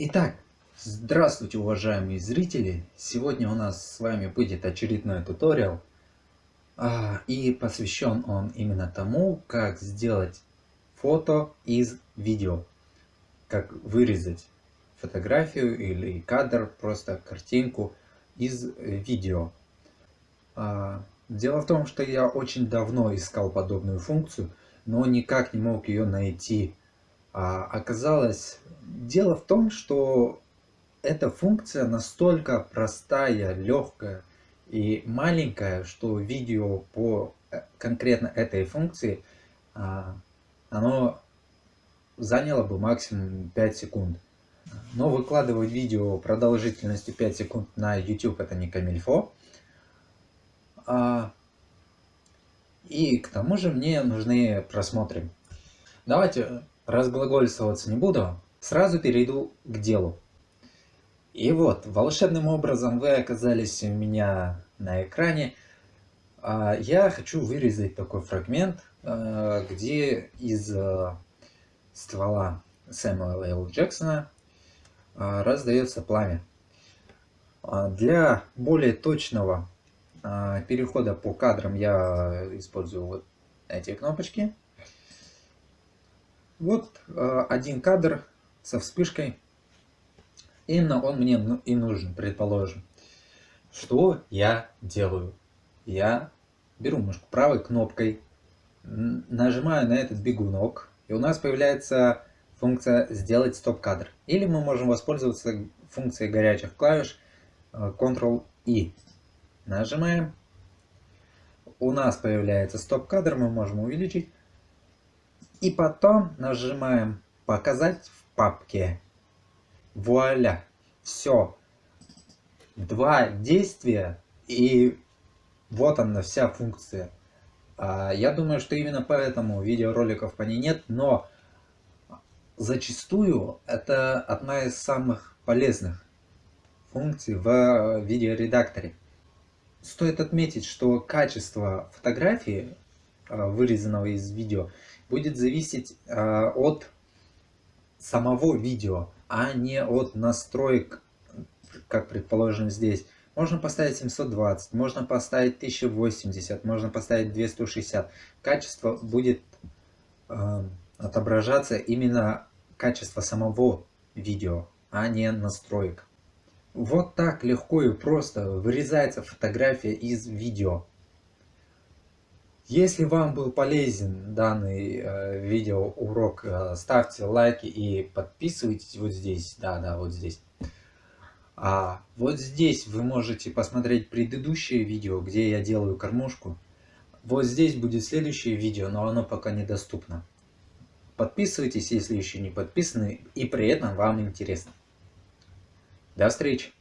Итак, здравствуйте, уважаемые зрители! Сегодня у нас с вами будет очередной туториал. А, и посвящен он именно тому, как сделать фото из видео. Как вырезать фотографию или кадр, просто картинку из видео. А, дело в том, что я очень давно искал подобную функцию, но никак не мог ее найти. А, оказалось, дело в том, что эта функция настолько простая, легкая и маленькая, что видео по э, конкретно этой функции, а, оно заняло бы максимум 5 секунд. Но выкладывать видео продолжительностью 5 секунд на YouTube это не камильфо. А, и к тому же мне нужны просмотры. Давайте разглагольствоваться не буду, сразу перейду к делу. И вот, волшебным образом вы оказались у меня на экране. А, я хочу вырезать такой фрагмент, а, где из а, ствола Сэмюэла Л. Джексона раздается пламя. Для более точного перехода по кадрам я использую вот эти кнопочки. Вот э, один кадр со вспышкой. Именно он мне ну, и нужен, предположим. Что я делаю? Я беру мышку правой кнопкой, нажимаю на этот бегунок, и у нас появляется функция «Сделать стоп-кадр». Или мы можем воспользоваться функцией горячих клавиш э, Ctrl-I. Нажимаем. У нас появляется стоп-кадр, мы можем увеличить. И потом нажимаем «Показать в папке». Вуаля! Все. Два действия и вот она вся функция. А, я думаю, что именно поэтому видеороликов по ней нет, но зачастую это одна из самых полезных функций в видеоредакторе. Стоит отметить, что качество фотографии, вырезанного из видео, будет зависеть э, от самого видео, а не от настроек, как предположим здесь. Можно поставить 720, можно поставить 1080, можно поставить 260. Качество будет э, отображаться именно качество самого видео, а не настроек. Вот так легко и просто вырезается фотография из видео. Если вам был полезен данный э, видеоурок, э, ставьте лайки и подписывайтесь вот здесь. Да, да, вот здесь. А вот здесь вы можете посмотреть предыдущее видео, где я делаю кормушку. Вот здесь будет следующее видео, но оно пока недоступно. Подписывайтесь, если еще не подписаны, и при этом вам интересно. До встречи!